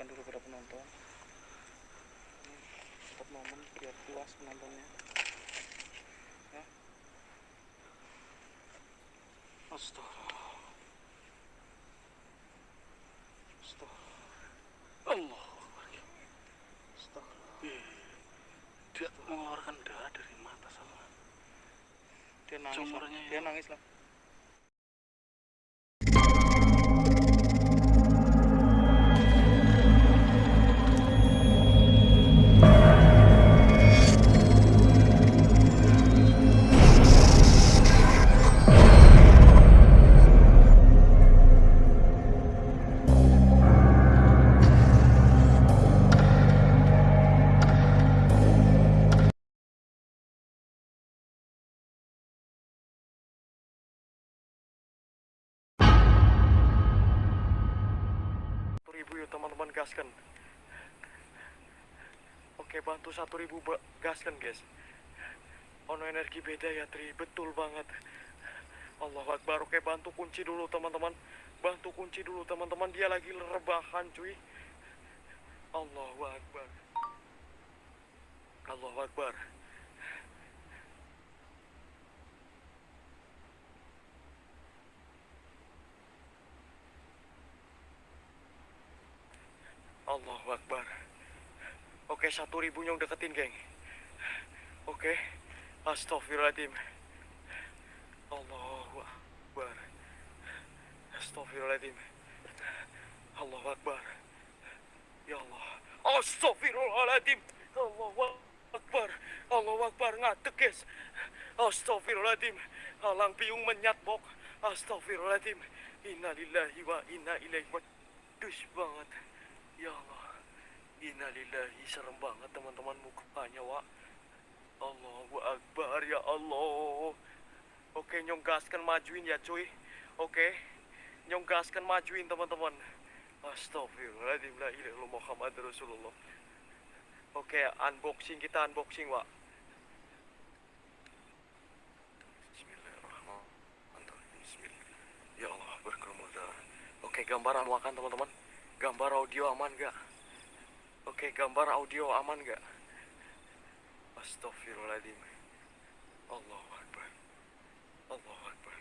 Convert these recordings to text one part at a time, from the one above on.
mendengarkan dulu para penonton. Dapat momen biar puas penontonnya. Ya. Astagfirullah. Astagfirullah. Allah Ih, dia mengeluarkan darah dari mata sama. Dia nangis lah. Sumbernya dia ya. nangis lah teman-teman gaskan. Oke bantu satu ribu ba- gaskan guys. Ono energi beda ya Tri. Betul banget. Allah Akbar. Oke bantu kunci dulu teman-teman. Bantu kunci dulu teman-teman. Dia lagi rebahan cuy. Allahu Akbar. Allahu Akbar Allahu Akbar. Oke, satu ribu nyong deketin, geng. Oke, astagfirullahaladzim. Allahu Akbar. Astagfirullahaladzim. Allahu Akbar. Ya Allah. Astagfirullahaladzim. Allahu Akbar. Allahu Akbar. Ngadek, guys. Astagfirullahaladzim. Alang piung menyat, bok. Astagfirullahaladzim. Innalillahi wa inna ilaihi. Dus banget. Ya Allah. Innalillahi serem banget teman-teman mukanya, Wak. Allahu Akbar ya Allah. Oke, nyong gaskan majuin ya, cuy. Oke. Nyong gaskan majuin teman-teman. Astagfirullahaladzim la ilaha Muhammad Rasulullah. Oke, unboxing kita unboxing, Wak. Bismillahirrahmanirrahim. Bismillah. Ya Allah, berkerumun darah. Oke, gambar aman teman-teman. Gambar audio aman gak? Oke, gambar audio aman gak? Astagfirullahaladzim. Allahu Akbar. Allahu Akbar.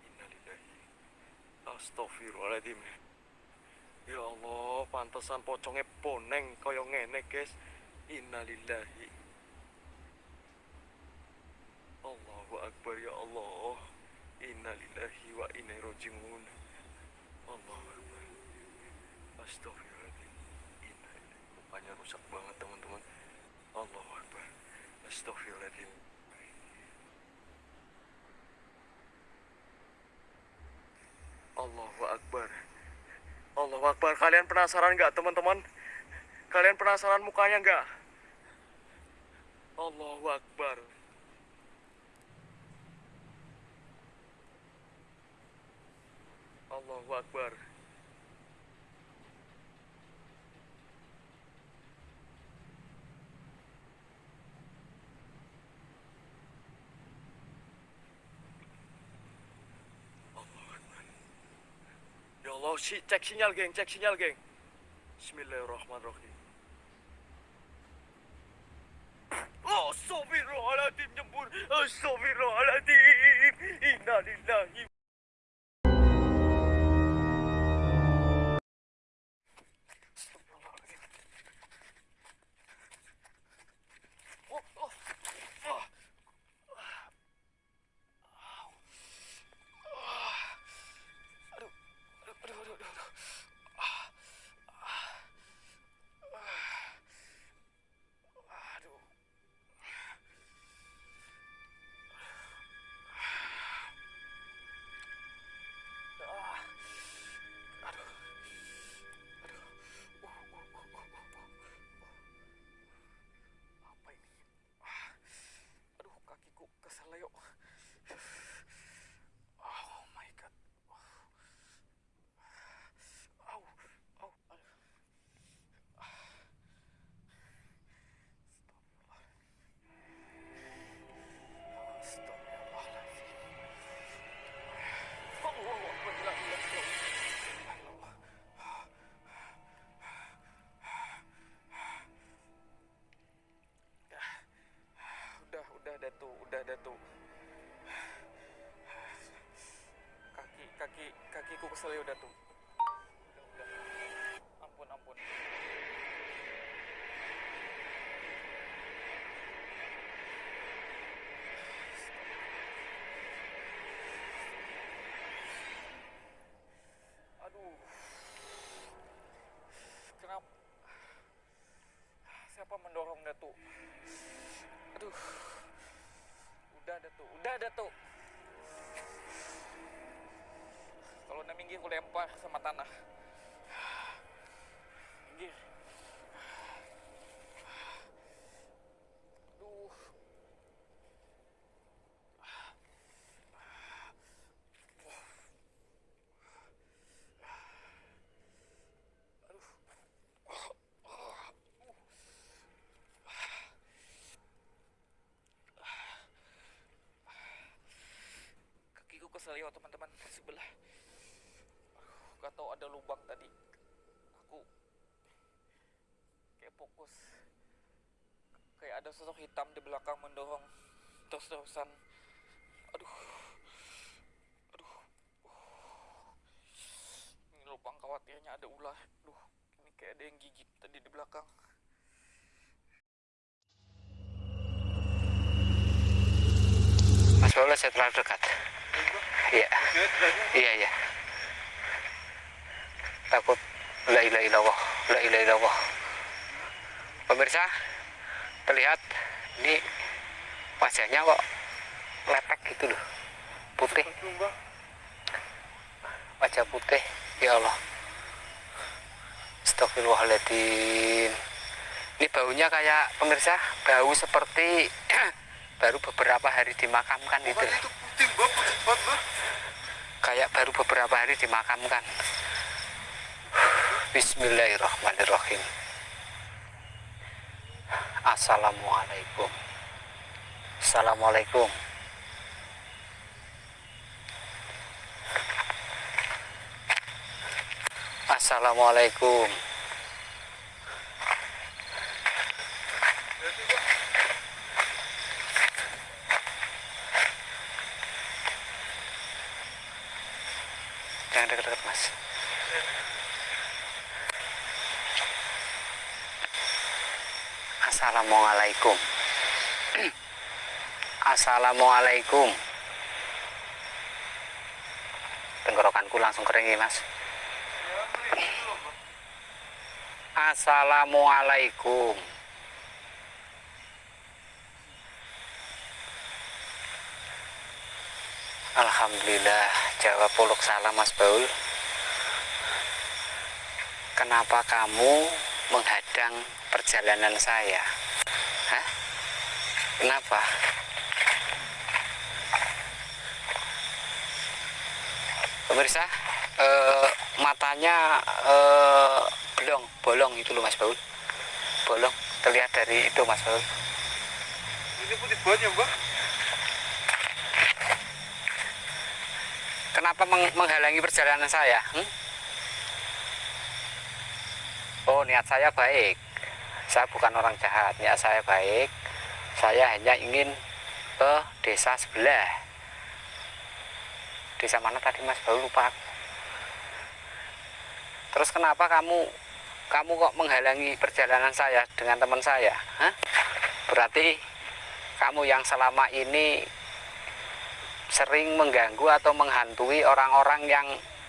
Innalillahi. Astagfirullahaladzim. Ya Allah, pantesan pocongnya poneng kaya ngene, guys. Innalillahi. Allahu Akbar ya Allah. Innalillahi wa inna rajiun. Allahu Akbar. Astagfirullahaladzim. Innalillahi. Mukanya rusak banget, teman-teman. Allahu Akbar. Astagfirullahaladzim. Allahu Akbar. Allahu Akbar. Kalian penasaran nggak, teman-teman? Kalian penasaran mukanya nggak? Allahu Akbar. Allahu Akbar. Allahu Akbar. Allah, si cek sinyal, geng, cek sinyal, geng. Bismillahirrahmanirrahim. Oh, Astagfirullahaladzim, nyembur. Astagfirullahaladzim. Innalillahi. Kesel ya udah. Udah. Ampun, ampun. Aduh. Kenapa? Siapa mendorong Datuk? Aduh. Udah Datuk, udah Datuk. Nak minggir aku lempar sama tanah. Minggir. Aduh. Kakiku kesel ya teman-teman sebelah. Gak tahu ada lubang tadi. Aku kayak fokus. Kayak ada sosok hitam di belakang mendorong terus-terusan. Aduh. Aduh. Ini lubang khawatirnya ada ular. Aduh, ini kayak ada yang gigit tadi di belakang. Mas saya terlalu dekat. Iya. Iya, iya. Takut la ilaha illallah, la ilaha illallah. Pemirsa, terlihat ini wajahnya kok lepek gitu loh. Putih. Wajah putih. Ya Allah. Astagfirullahaladzim. Ini baunya kayak pemirsa, bau seperti baru beberapa hari dimakamkan itu. loh. Itu putih, Mbak. Putih banget, Mbak. kayak baru beberapa hari dimakamkan. Bismillahirrahmanirrahim. Assalamualaikum. Assalamualaikum. Assalamualaikum. Jangan dekat-dekat mas. Assalamualaikum. Assalamualaikum. Tenggorokanku langsung kering ya mas. Assalamualaikum. Alhamdulillah jawab puluk salam Mas Baul Kenapa kamu menghadang perjalanan saya? Hah? Kenapa? Pemirsa, eh, matanya eh, belong, bolong itu loh Mas Baul. Bolong, terlihat dari itu Mas Baul. Ini putih banget ya, Mbak. Kenapa meng- menghalangi perjalanan saya? hmm? Oh, niat saya baik. Saya bukan orang jahat, niat saya baik. Saya hanya ingin ke desa sebelah. Desa mana tadi Mas Baru lupa. Terus kenapa kamu kamu kok menghalangi perjalanan saya dengan teman saya? Hah? Berarti kamu yang selama ini sering mengganggu atau menghantui orang-orang yang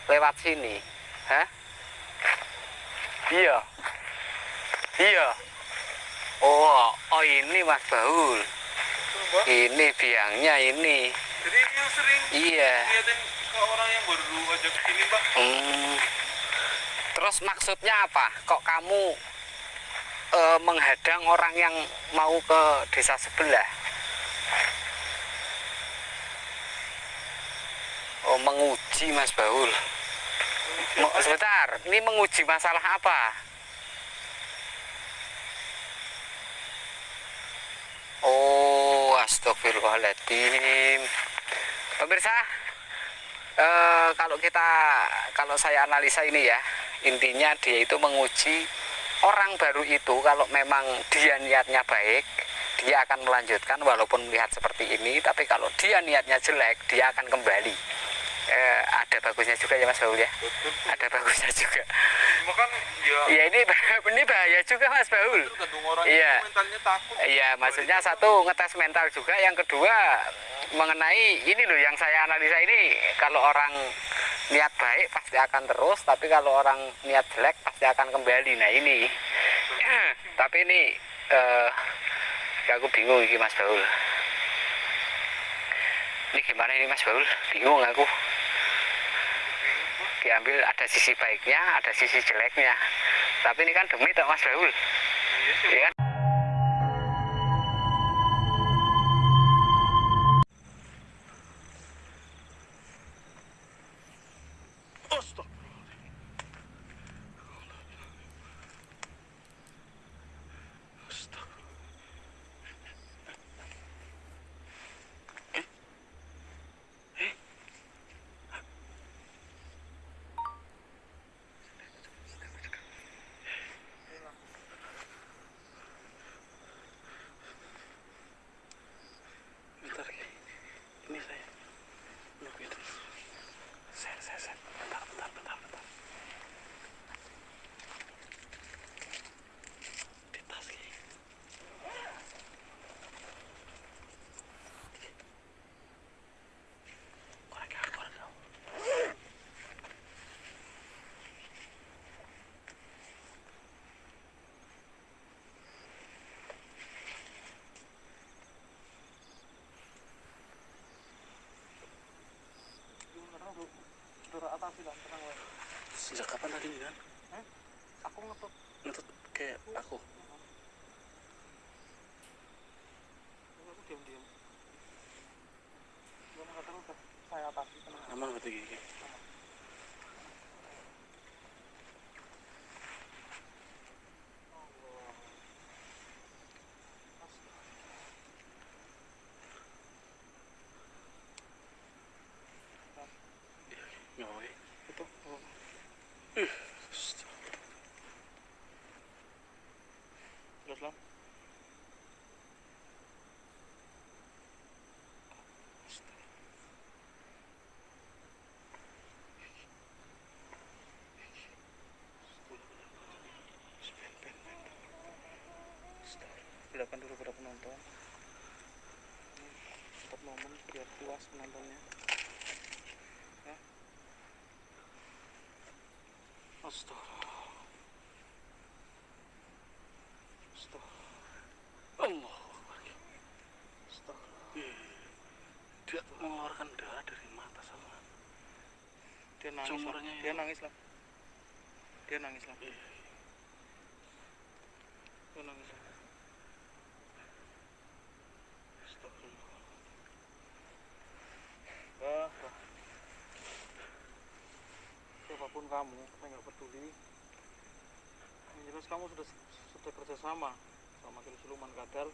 lewat sini. Hah? Iya. Iya. Oh, oh ini Mas Baul. Mbak. Ini biangnya ini. Jadi ini sering Iya. liatin ke orang yang baru aja ke sini, Mbak. Hmm. Terus maksudnya apa? Kok kamu eh, menghadang orang yang mau ke desa sebelah? Oh, menguji Mas Baul. Sebentar, ini menguji masalah apa? Oh, astagfirullahaladzim. Pemirsa, eh, kalau kita, kalau saya analisa ini ya, intinya dia itu menguji orang baru itu kalau memang dia niatnya baik, dia akan melanjutkan walaupun melihat seperti ini, tapi kalau dia niatnya jelek, dia akan kembali. eh, ada bagusnya juga ya Mas Baul ya ada bagusnya juga cuma kan ya ya ini ini bahaya juga Mas Baul Iya. Iya, maksudnya satu ngetes mental juga, yang kedua mengenai ini loh yang saya analisa ini kalau orang niat baik pasti akan terus, tapi kalau orang niat jelek pasti akan kembali. Nah ini, tapi ini eh ya aku bingung ini Mas Baul. Ini gimana ini Mas Baul? Bingung aku. Diambil ada sisi baiknya, ada sisi jeleknya. Tapi ini kan demi tak Mas Baul. Iya Iya kan? Astagfirullahaladzim. bentar Ki. ini saya nunggu itu saya saya saya bentar bentar bentar bentar di tas Ki. Korek ya, korek ya. Gimana bro? Saudara atas bilang tenang wae. Sejak kapan tadi nih kan? Aku ngetut Ngetut kayak aku. aku diam diam. Gimana kata lu udah saya berarti gini. Nggak apa Itu. Oh. Terus lah. Silakan dulu pada penonton. Stop momen biar puas penontonnya. Ya. Astagfirullah. Astagfirullah. Allah. Astagfirullah. Dia mengeluarkan darah dari mata sama. Dia nangis lah. Sumurnya Dia nangis lah. Dia nangis lah. Iya. Dia nangis lah. Kamu, saya nggak peduli. Yang jelas kamu sudah sudah kerjasama sama Kil Siluman Kadal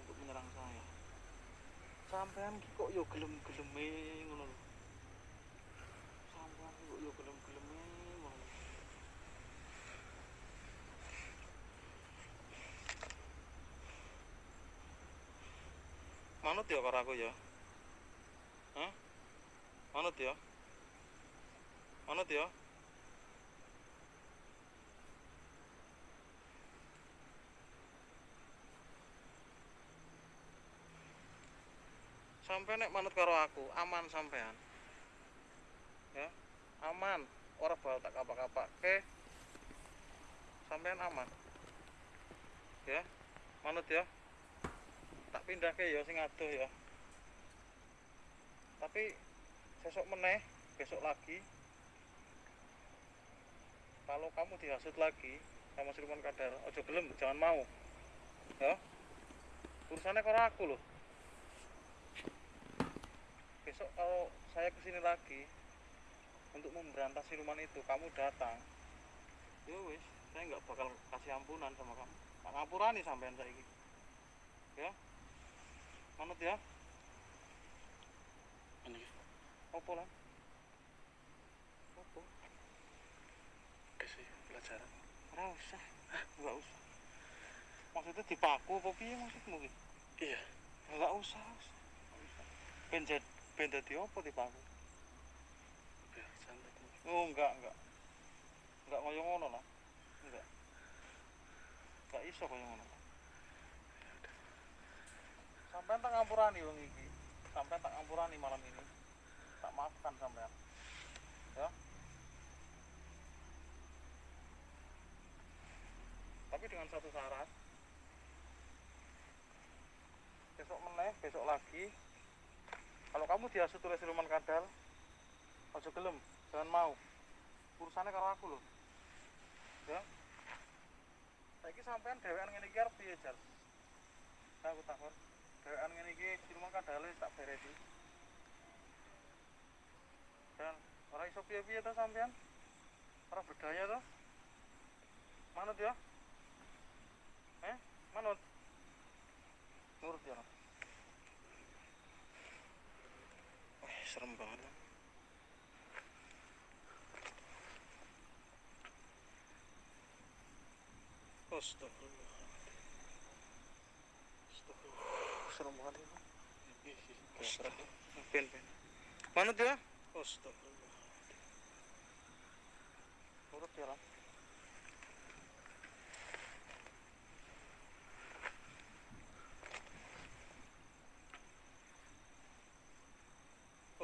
untuk menyerang saya. Sampean kok yo gelem-geleme ngono lho. Sampean kok yo gelem-geleme ngono. lho. Manut ya karo aku ya. Hah? Manut ya? Manut ya? Sampai nek manut karo aku, aman sampean. Ya, aman. Ora bakal tak kapak-kapak. Oke. Sampean aman. Ya, manut ya. Tak pindah ke ya sing adoh ya. Tapi besok meneh, besok lagi. Kalau kamu dihasut lagi sama Siluman Kadal, ojo gelem, jangan mau. Ya. Urusannya karo aku loh. Besok kalau saya ke sini lagi untuk memberantas siluman itu kamu datang. Ya wis saya nggak bakal kasih ampunan sama kamu. Tak ngampurani sampean saiki. Ya? Manut ya? Ini. Opo lah opo kasih pelajaran. ora usah. Nggak usah. Maksudnya dipaku apa piye maksudmu ki? Iya. nggak usah usah. Ben jad- ben dadi apa tipaku biar santai oh enggak enggak enggak ngoyo ngono lah. Enggak enggak iso koyo ngono sampean tak ngampurani wong iki. Sampean tak ngampurani malam ini. Tak maafkan sampean. Ya tapi dengan satu syarat. Besok meneh besok lagi. Kalau kamu dihasut oleh siluman kadal ojo gelem jangan mau. Urusannya karo aku loh. Ya. Saiki sampean dhewean ngene iki arep piye jar? Aku takon. Dhewean ngene iki siluman kadale tak beresi dan ora iso piye-piye to sampean? Ora berdaya to? Manut ya manut nurut ya Wah, serem banget Astagfirullah. Astagfirullah. Serem banget ini. Astagfirullah. Ben, ben. Manut ya? Astagfirullah. Nurut ya.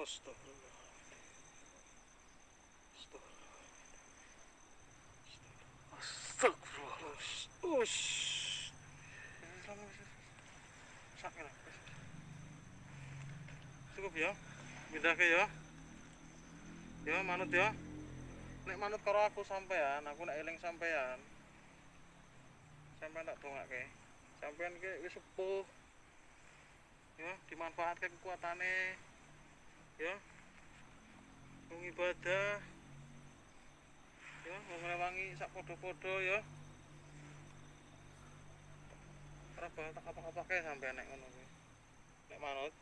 Astagfirullah. Astagfirullah. Us. Cukup ya. Pindah ke ya. Ya manut ya. Nek manut karo aku sampean, aku nek eling sampean. Sampean tak dongake. Sampean ke wis sepuh. Ya, dimanfaatkan kekuatane. Ya. Wong ibadah. Ya, wong ngrewangi sak podo-podo ya. Ora bakal tak apa-apa kae sampean nek ngono kuwi. Nek manut.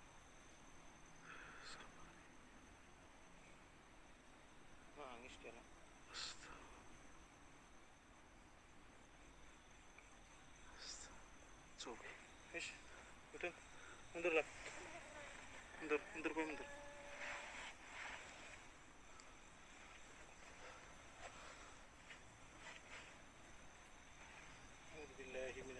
Nangis dia lah. coba Wis, udah. Mundur lah. Mundur, mundur kowe mundur.